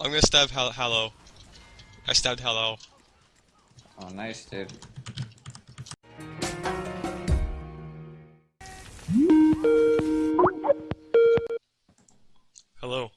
I'm gonna stab Hal Hallow. I stabbed Hallow. Oh, nice, dude. Hello.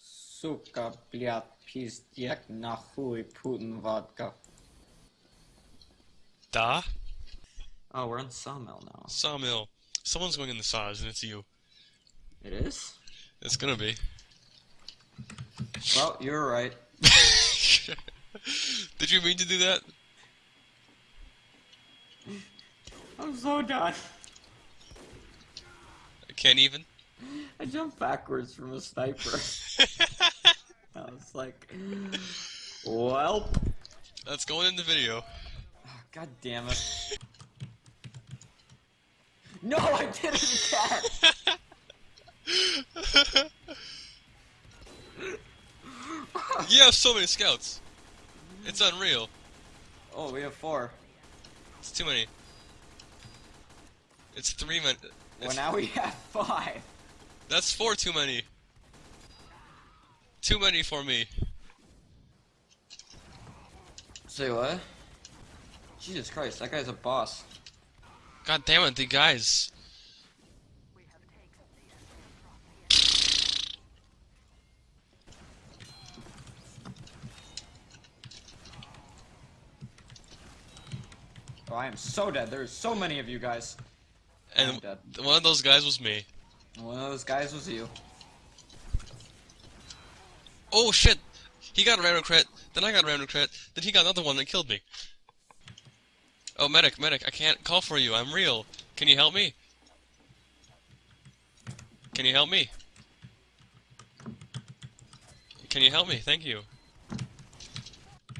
Сука, блядь, пиздец, нахуй, Putin vodka. Da? Oh, we're in Sawmill now. Sawmill. Someone's going in the saws, and it's you. It is? It's gonna be. Well, you're right. Did you mean to do that? I'm so done. I can't even. I jumped backwards from a sniper. I was like, well, That's going in the video. god damn it. No, I did it again! you have so many scouts. It's unreal. Oh, we have four. It's too many. It's three men. Well, now we have five. That's four too many. Too many for me. Say what? Jesus Christ, that guy's a boss. God damn it, the guys. Oh, I am so dead. There's so many of you guys. And one of those guys was me. One of those guys was you. Oh shit! He got a random crit, then I got a random crit, then he got another one that killed me. Oh, medic, medic, I can't call for you, I'm real. Can you help me? Can you help me? Can you help me? Thank you.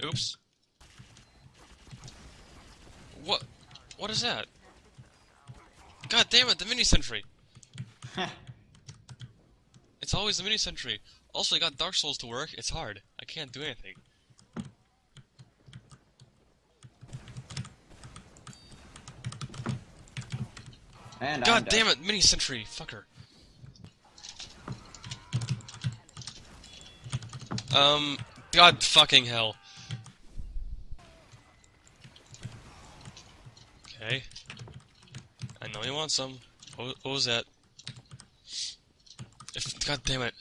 Oops. What? What is that? God damn it, the mini sentry! It's always the mini sentry. Also, I got Dark Souls to work. It's hard. I can't do anything. And I'm God dead. damn it, mini sentry, fucker. Um, God fucking hell. Okay. I know you want some. What, what was that? If, God damn it.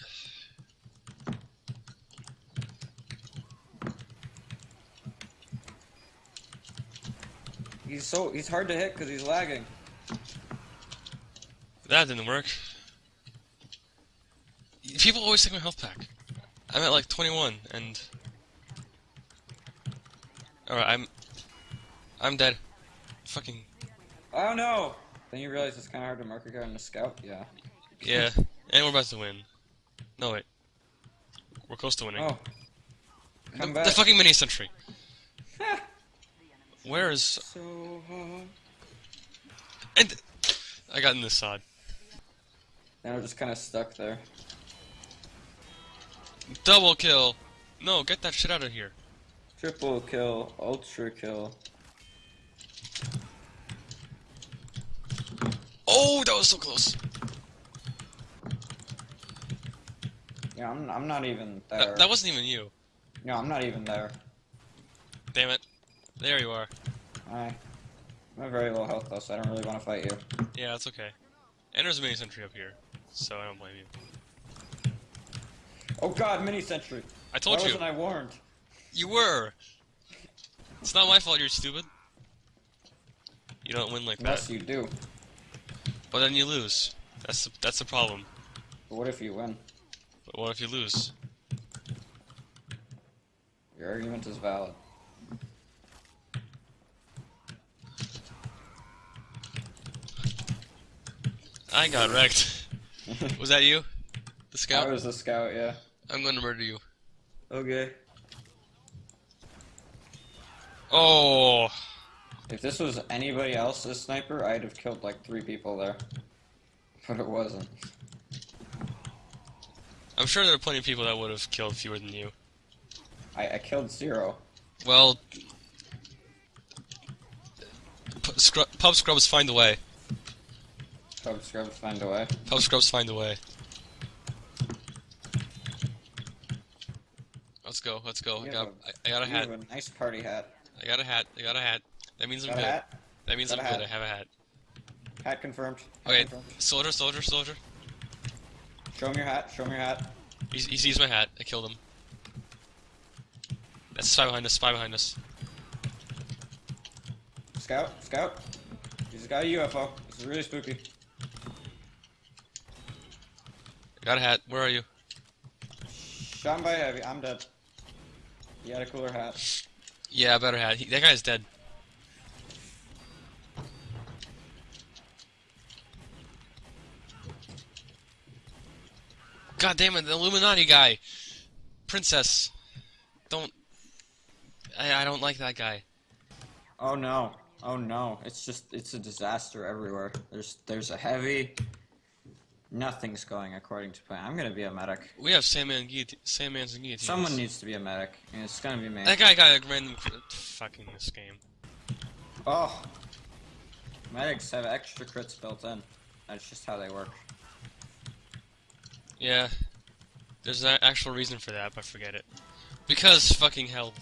He's so he's hard to hit because he's lagging. That didn't work. People always take my health pack. I'm at like 21, and... Alright, I'm... I'm dead. Fucking... Oh no! Then you realize it's kind of hard to mark a guy in a scout. Yeah. Yeah. and we're about to win. No, wait. We're close to winning. Oh. the, Come the back. fucking mini sentry. Where is... so hard. And... I got in this side. Now I'm just kind of stuck there. Double kill! No, get that shit out of here. Triple kill, ultra kill. Oh, that was so close. Yeah, I'm I'm not even there. That, that wasn't even you. No, I'm not even there. Damn it. There you are. I I'm at very low health though, so I don't really want to fight you. Yeah, that's okay. And there's a mini sentry up here, so I don't blame you. Oh god, mini sentry. I told Why you. wasn't I warned? You were. It's not my fault you're stupid. You don't win like Unless that. you do. But then you lose. That's the, that's the problem. But what if you win? But what if you lose? Your argument is valid. I got wrecked. Was that you? The scout? I scout? was the scout, yeah. I'm gonna murder you. Okay. Oh. If this was anybody else's sniper, I'd have killed like three people there. But it wasn't. I'm sure there are plenty of people that would have killed fewer than you. I, I killed zero. Well, pub scrubs find a way. Pub scrubs find a way. Pub scrubs find a way. Let's go. Let's go. I got, have I, I got a hat. a nice party hat. I got a hat. I got a hat. That means I'm Got good. hat? That means Got I'm good. I have a hat. Hat confirmed. Hat Okay, confirmed. soldier, soldier, soldier. Show him your hat. Show him your hat. He, he sees my hat. I killed him. That's a spy behind us. Spy behind us. Scout. Scout. He's got a UFO. This is really spooky. I got a hat. Where are you? Shot by heavy. I'm dead. He had a cooler hat. Yeah, better hat. He, that guy's dead. God damn it, the Illuminati guy. Princess. Don't. I, I don't like that guy. Oh no. Oh no. It's just it's a disaster everywhere. There's there's a heavy. Nothing's going according to plan. I'm gonna be a medic. We have Sandman guillotine, Sandmans and guillotines. Someone needs to be a medic, and it's gonna be me. That guy got a random. Fucking this game. Oh. Medics have extra crits built in. That's just how they work. Yeah. There's an actual reason for that, but forget it. Because fucking hell.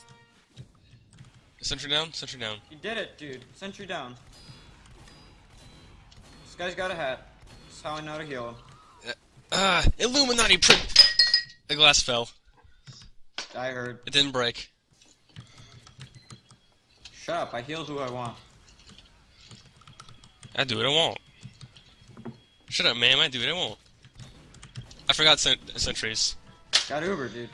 Sentry down? Sentry down. You did it, dude. Sentry down. This guy's got a hat. That's how I know to heal him. Ah, Illuminati print. The glass fell. I heard. It didn't break. Shut up. I heal who I want. I do what I want. Shut up, ma'am. I do what I want. I forgot cent- sentries. Got Uber, dude.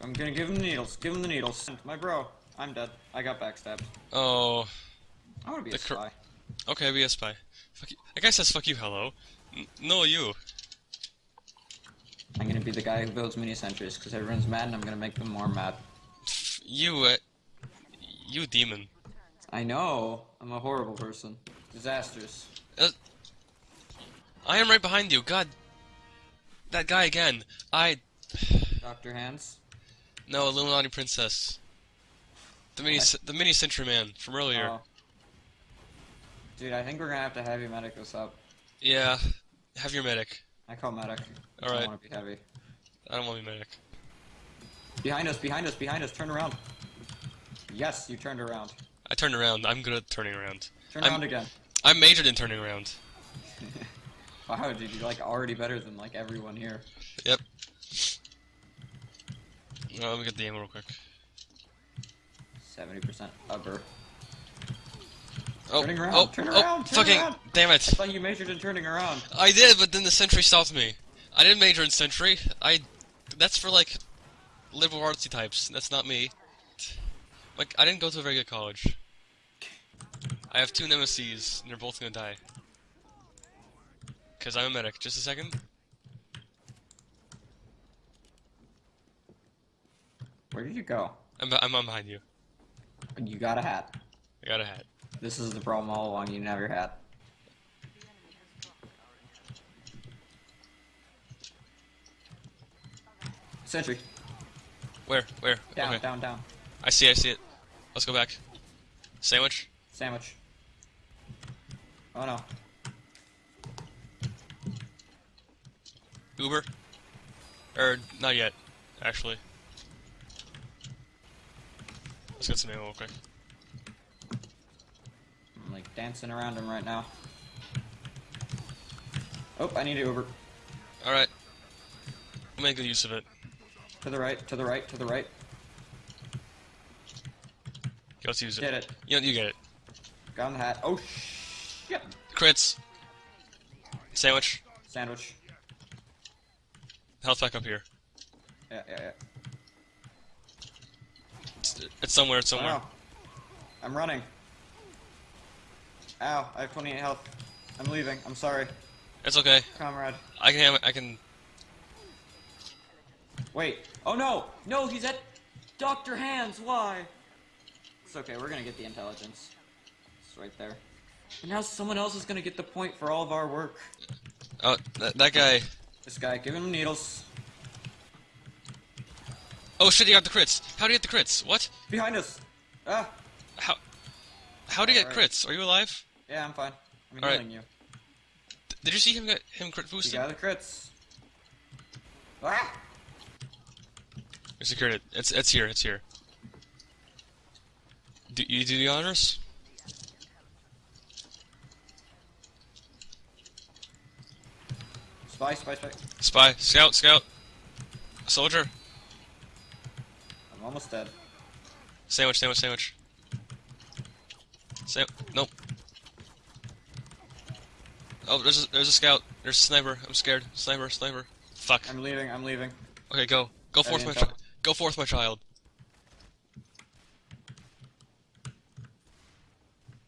I'm gonna give him the needles. Give him the needles. My bro. I'm dead. I got backstabbed. Oh, I wanna be The a spy. okay, be a spy. Fuck you. That guy says fuck you, hello. N- no, you. I'm gonna be the guy who builds mini sentries because everyone's mad and I'm gonna make them more mad. You, uh, you demon. I know. I'm a horrible person. Disastrous. I am right behind you. God. That guy again. I. Dr. Hands. No, Illuminati princess. The mini, the mini Sentry man from earlier. Oh. Dude, I think we're gonna have to heavy medic this up. Yeah. Have your medic. I call medic. I Alright. don't want to be heavy. I don't want to be medic. Behind us, behind us, behind us. Turn around. Yes, you turned around. I turned around. I'm good at turning around. Turn I'm- around again. I'm majored in turning around. Wow, dude, you're like already better than like everyone here. Yep. Oh, let me get the ammo real quick. 70% Uber. Oh, Turning around, oh, turn oh, around, turn fucking, around. damn I it. thought you majored in turning around. I did, but then the sentry stopped me. I didn't major in sentry. I, that's for like, liberal artsy types. That's not me. Like, I didn't go to a very good college. I have two nemesis, and they're both gonna die. Cause I'm a medic. Just a second. Where did you go? I'm, I'm, I'm behind you. You got a hat. I got a hat. This is the problem all along. You didn't have your hat. Sentry. Where? Where? Down, okay. down, down. I see. I see it. Let's go back. Sandwich. Sandwich. Oh no. Uber. Or not yet, actually. Let's get some ammo real quick. I'm like dancing around him right now. Oh, I need an Uber. All right. We'll make good use of it. To the right, to the right, to the right. Let's use it. Get it. You, you get it. Got on the hat. Oh, shit. Crits. Sandwich. Sandwich. Health back up here. Yeah, yeah, yeah. It's, it's somewhere. It's Oh, somewhere. no. I'm running. Ow, I have 28 health. I'm leaving. I'm sorry, It's okay. comrade. I can. Have, I can. Wait. Oh no! No, he's at Dr. Hands. Why? It's okay. We're gonna get the intelligence. It's right there. And now someone else is gonna get the point for all of our work. Oh, that, that guy. This guy, give him needles. Oh shit! He got the crits. How do you get the crits? What? Behind us. Ah. How? How did he get Alright. crits? Are you alive? Yeah, I'm fine. I'm Alright. healing you. D- Did you see him get him crit You boosted? got the crits. Ah! We secured it. It's it's here. It's here. Do you do the honors? Spy, spy, spy. Spy, scout, scout, soldier, I'm almost dead. sandwich, sandwich, sandwich. Sam, nope. Oh, there's a, there's a scout. There's a sniper. I'm scared. Sniper, sniper. Fuck. I'm leaving, I'm leaving. Okay, go. Go forth, Any my intel? Go forth, my child.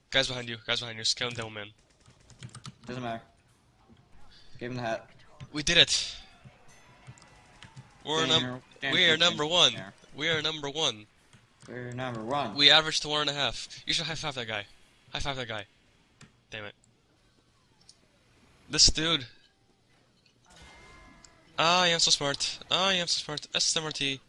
Guys behind you. Guys behind you. Scout and Devilman. Doesn't matter. Give him the hat. We did it. We're num- we are number one. There. We are number one. We're number one. We averaged to one and a half. You should high five that guy. High five that guy. Damn it. This dude. Ah, I am so smart. Ah, I am so smart. SMRT.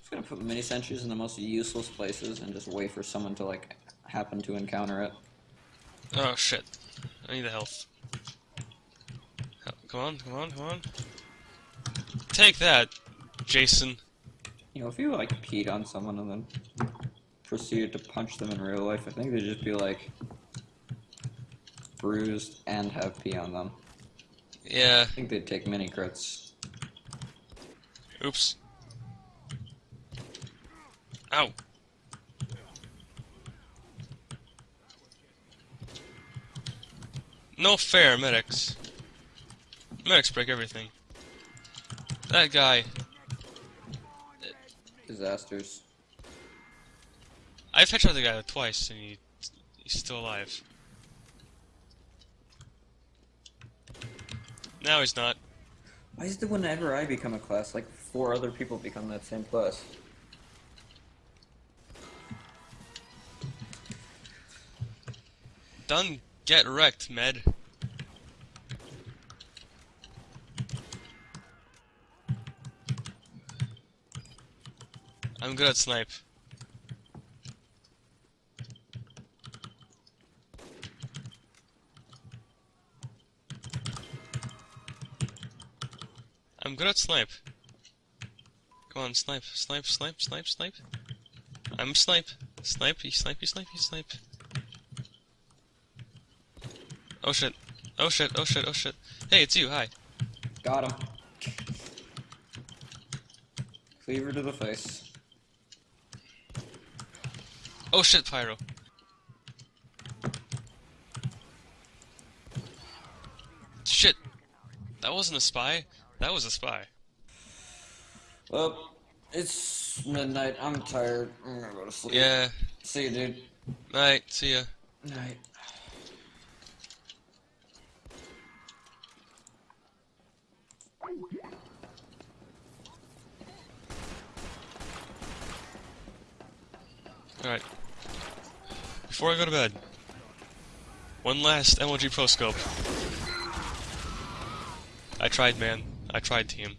just gonna put mini sentries in the most useless places and just wait for someone to like happen to encounter it. Oh shit. I need the health. Come on, come on, come on. Take that, Jason. You know, if you like peed on someone and then proceeded to punch them in real life, I think they'd just be like bruised and have pee on them. Yeah. I think they'd take many crits. Oops. Ow. No fair, medics. Medics break everything. That guy. Disasters. I've headshot the guy twice and he, he's still alive. Now he's not. Why is it whenever I become a class, like four other people become that same class? Done. Get wrecked, med. I'm good at snipe. I'm good at snipe. Come on, snipe, snipe, snipe, snipe, snipe. I'm snipe. Snipe, snipe, snipe, snipe. Oh shit. Oh shit, oh shit, oh shit. Hey, it's you, hi. Got him. Cleaver to the face. Oh shit, Pyro. Shit. That wasn't a spy. That was a spy. Well, it's midnight. I'm tired. I'm gonna go to sleep. Yeah. See you, dude. Night. See ya. Night. Alright. Before I go to bed, one last MLG Pro Scope. I tried, man. I tried, team.